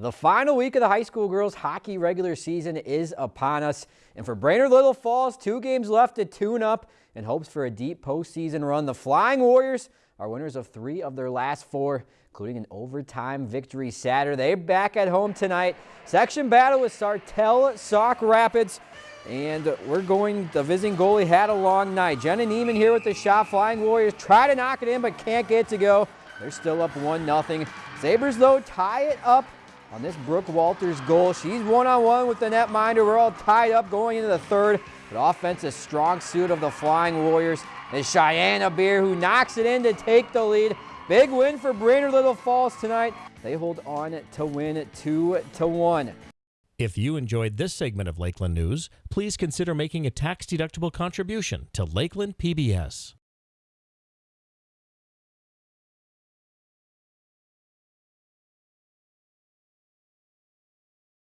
The final week of the high school girls hockey regular season is upon us. And for Brainerd Little Falls, two games left to tune up in hopes for a deep postseason run. The Flying Warriors are winners of three of their last four, including an overtime victory Saturday. They're back at home tonight. Section battle with Sartell Sauk Rapids. And we're going, the visiting goalie had a long night. Jenna Neiman here with the shot. Flying Warriors try to knock it in, but can't get to go. They're still up 1-0. Sabres, though, tie it up on this Brooke Walters goal. She's one-on-one -on -one with the netminder. We're all tied up going into the third. But offense is strong suit of the Flying Warriors is Cheyenne Beer who knocks it in to take the lead. Big win for Brainerd Little Falls tonight. They hold on to win 2 to 1. If you enjoyed this segment of Lakeland News, please consider making a tax-deductible contribution to Lakeland PBS.